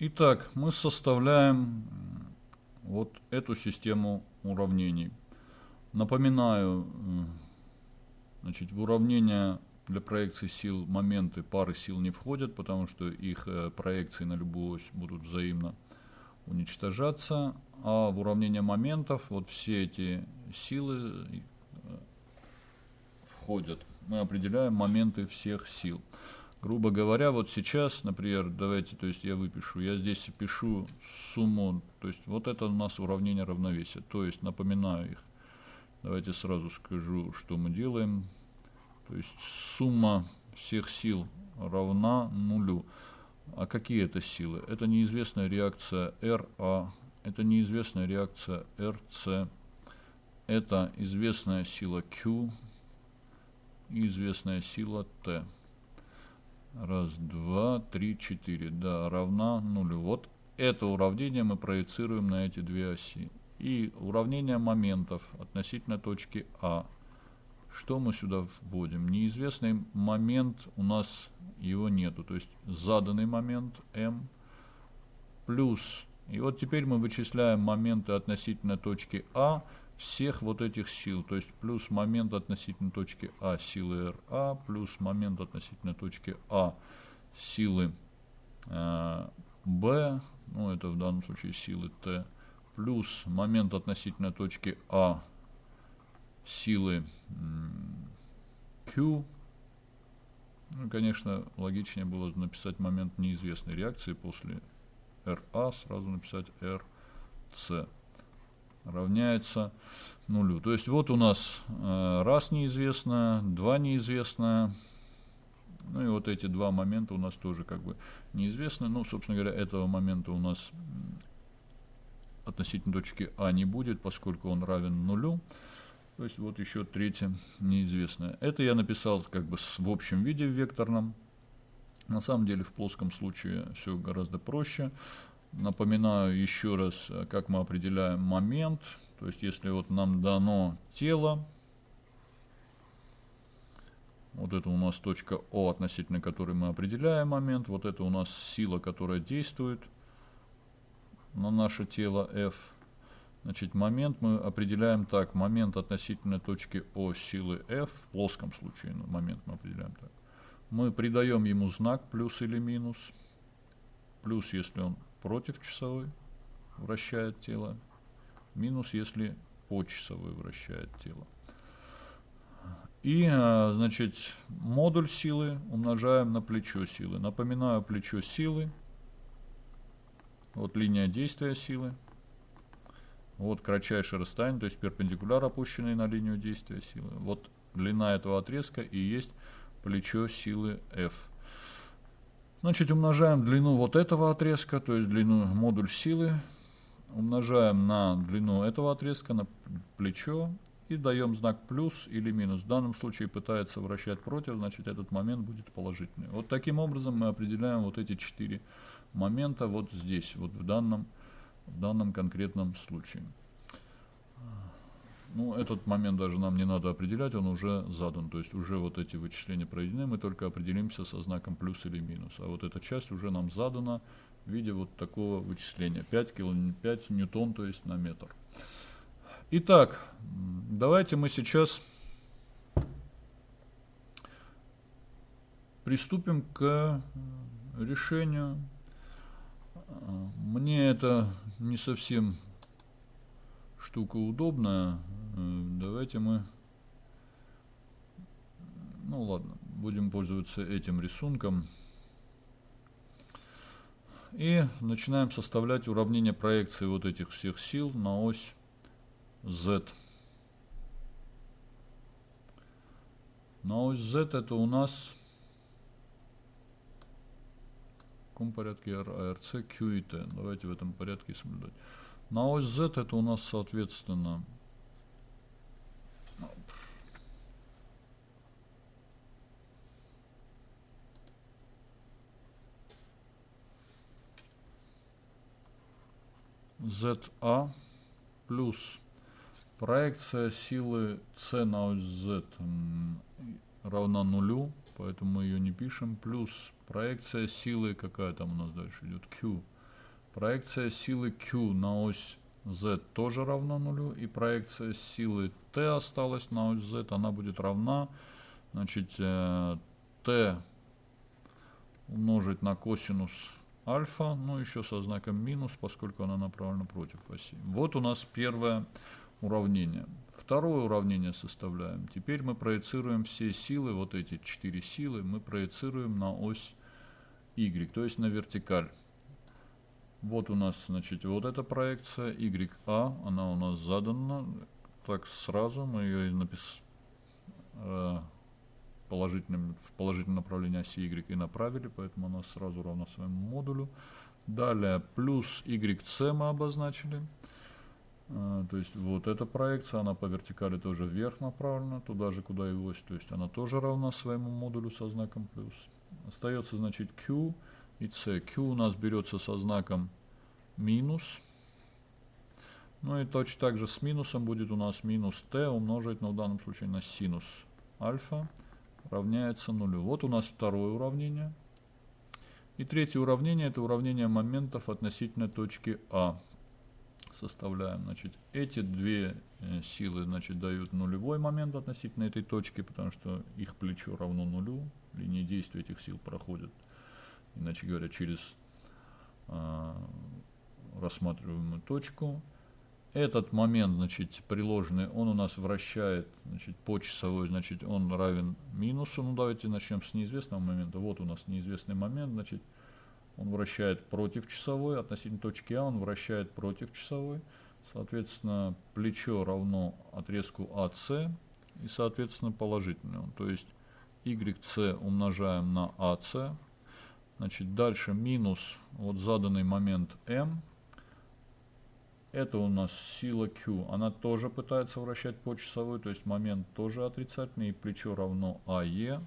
Итак, мы составляем вот эту систему уравнений. Напоминаю, значит, в уравнение для проекции сил моменты пары сил не входят, потому что их э, проекции на любую ось будут взаимно уничтожаться. А в уравнение моментов вот все эти силы э, входят. Мы определяем моменты всех сил. Грубо говоря, вот сейчас, например, давайте, то есть я выпишу, я здесь пишу сумму, то есть вот это у нас уравнение равновесия. То есть напоминаю их. Давайте сразу скажу, что мы делаем. То есть сумма всех сил равна нулю. А какие это силы? Это неизвестная реакция RA, это неизвестная реакция RC, это известная сила Q и известная сила T. Раз, два, три, четыре. Да, равна нулю. Вот это уравнение мы проецируем на эти две оси. И уравнение моментов относительно точки А – что мы сюда вводим? Неизвестный момент у нас его нету. То есть заданный момент m плюс. И вот теперь мы вычисляем моменты относительно точки А всех вот этих сил. То есть плюс момент относительно точки А силы РА, плюс момент относительно точки А силы э, Б, ну это в данном случае силы Т, плюс момент относительно точки А силы Q. Ну, конечно, логичнее было написать момент неизвестной реакции после RA, сразу написать RC равняется нулю. То есть вот у нас э, раз неизвестно, два неизвестно, ну и вот эти два момента у нас тоже как бы неизвестны. Ну, собственно говоря, этого момента у нас относительно точки А не будет, поскольку он равен нулю. То есть вот еще третье неизвестное. Это я написал как бы в общем виде в векторном. На самом деле в плоском случае все гораздо проще. Напоминаю еще раз, как мы определяем момент. То есть если вот нам дано тело, вот это у нас точка О, относительно которой мы определяем момент. Вот это у нас сила, которая действует на наше тело F. Значит, момент мы определяем так. Момент относительно точки О силы F, в плоском случае ну, момент мы определяем так. Мы придаем ему знак плюс или минус. Плюс, если он против часовой вращает тело. Минус, если по часовой вращает тело. И, а, значит, модуль силы умножаем на плечо силы. Напоминаю, плечо силы. Вот линия действия силы. Вот кратчайшее расстояние, то есть перпендикуляр, опущенный на линию действия силы. Вот длина этого отрезка и есть плечо силы F. Значит, умножаем длину вот этого отрезка, то есть длину модуль силы, умножаем на длину этого отрезка, на плечо, и даем знак плюс или минус. В данном случае пытается вращать против, значит этот момент будет положительный. Вот таким образом мы определяем вот эти четыре момента вот здесь, вот в данном в данном конкретном случае. Ну, этот момент даже нам не надо определять, он уже задан. То есть уже вот эти вычисления проведены, мы только определимся со знаком плюс или минус. А вот эта часть уже нам задана в виде вот такого вычисления. 5, кило, 5 ньютон, то есть на метр. Итак, давайте мы сейчас приступим к решению мне это не совсем штука удобная. Э, давайте мы... Ну ладно, будем пользоваться этим рисунком. И начинаем составлять уравнение проекции вот этих всех сил на ось Z. На ось Z это у нас каком порядке ARC, Q и T. Давайте в этом порядке соблюдать. На ось Z это у нас соответственно ZA плюс проекция силы C на ось Z равна нулю поэтому мы ее не пишем. Плюс проекция силы, какая там у нас дальше идет, Q, Проекция силы Q на ось Z тоже равна нулю. И проекция силы T осталась на ось Z. Она будет равна, значит, э, T умножить на косинус альфа, ну еще со знаком минус, поскольку она направлена против оси. Вот у нас первое уравнение. Второе уравнение составляем. Теперь мы проецируем все силы, вот эти четыре силы, мы проецируем на ось y, то есть на вертикаль. Вот у нас, значит, вот эта проекция YA, она у нас задана. Так сразу мы ее написали э, положительным, в положительном направлении оси Y и направили, поэтому она сразу равна своему модулю. Далее плюс YC мы обозначили. А, то есть вот эта проекция, она по вертикали тоже вверх направлена, туда же, куда и ось. То есть она тоже равна своему модулю со знаком плюс. Остается, значит, Q и C. Q у нас берется со знаком минус. Ну и точно так же с минусом будет у нас минус t умножить, но в данном случае на синус альфа равняется нулю. Вот у нас второе уравнение. И третье уравнение это уравнение моментов относительно точки А. Составляем, значит, эти две э, силы, значит, дают нулевой момент относительно этой точки, потому что их плечо равно нулю. Линии действия этих сил проходят, иначе говоря, через э, рассматриваемую точку этот момент, значит, приложенный, он у нас вращает, значит, по часовой, значит, он равен минусу. Ну, давайте начнем с неизвестного момента. Вот у нас неизвестный момент, значит, он вращает против часовой, относительно точки А он вращает против часовой. Соответственно, плечо равно отрезку АС и, соответственно, положительный. То есть, YC умножаем на АС. Значит, дальше минус вот заданный момент M это у нас сила Q. Она тоже пытается вращать по часовой, то есть момент тоже отрицательный, и плечо равно АЕ.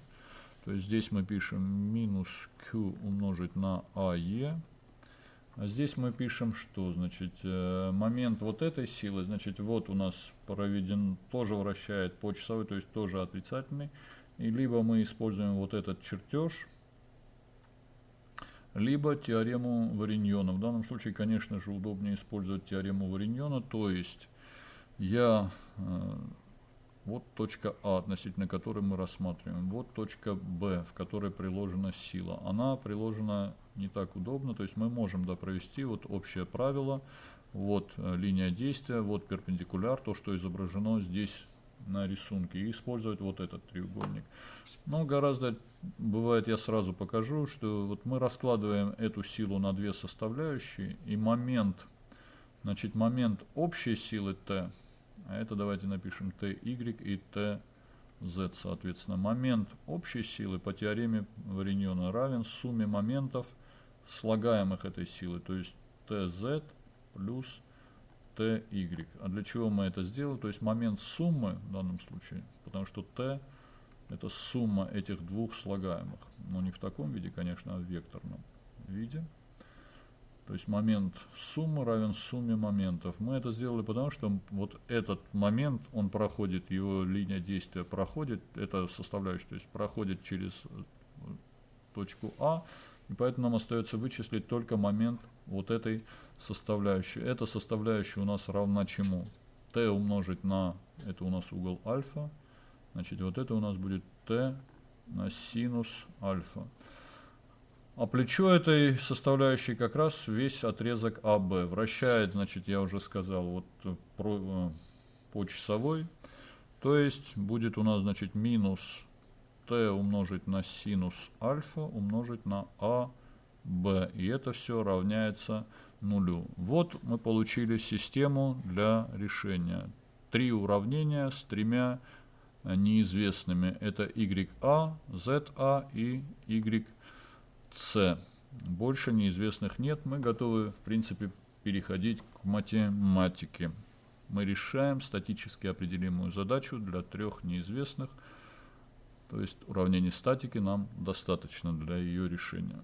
То есть здесь мы пишем минус Q умножить на АЕ. А здесь мы пишем что? Значит, э, момент вот этой силы, значит, вот у нас проведен, тоже вращает по часовой, то есть тоже отрицательный. И либо мы используем вот этот чертеж, либо теорему Вариньона. В данном случае, конечно же, удобнее использовать теорему Вариньона, то есть я, э, вот точка А, относительно которой мы рассматриваем, вот точка Б, в которой приложена сила. Она приложена не так удобно, то есть мы можем да, провести вот общее правило, вот э, линия действия, вот перпендикуляр, то, что изображено здесь на рисунке и использовать вот этот треугольник. Но гораздо, бывает, я сразу покажу, что вот мы раскладываем эту силу на две составляющие, и момент, значит, момент общей силы T, а это давайте напишем TY и TZ, соответственно, момент общей силы по теореме Вариньона равен сумме моментов слагаемых этой силы, то есть TZ плюс ty. А для чего мы это сделали? То есть момент суммы в данном случае, потому что t это сумма этих двух слагаемых. Но не в таком виде, конечно, а в векторном виде. То есть момент суммы равен сумме моментов. Мы это сделали потому, что вот этот момент, он проходит, его линия действия проходит, это составляющая, то есть проходит через точку А, и поэтому нам остается вычислить только момент вот этой составляющей. Эта составляющая у нас равна чему? t умножить на, это у нас угол альфа, значит вот это у нас будет t на синус альфа. А плечо этой составляющей как раз весь отрезок АБ. Вращает, значит, я уже сказал, вот про, э, по часовой. То есть будет у нас, значит, минус t умножить на синус альфа умножить на а b. И это все равняется нулю. Вот мы получили систему для решения. Три уравнения с тремя неизвестными. Это YA, ZA и YC. Больше неизвестных нет. Мы готовы, в принципе, переходить к математике. Мы решаем статически определимую задачу для трех неизвестных. То есть уравнений статики нам достаточно для ее решения.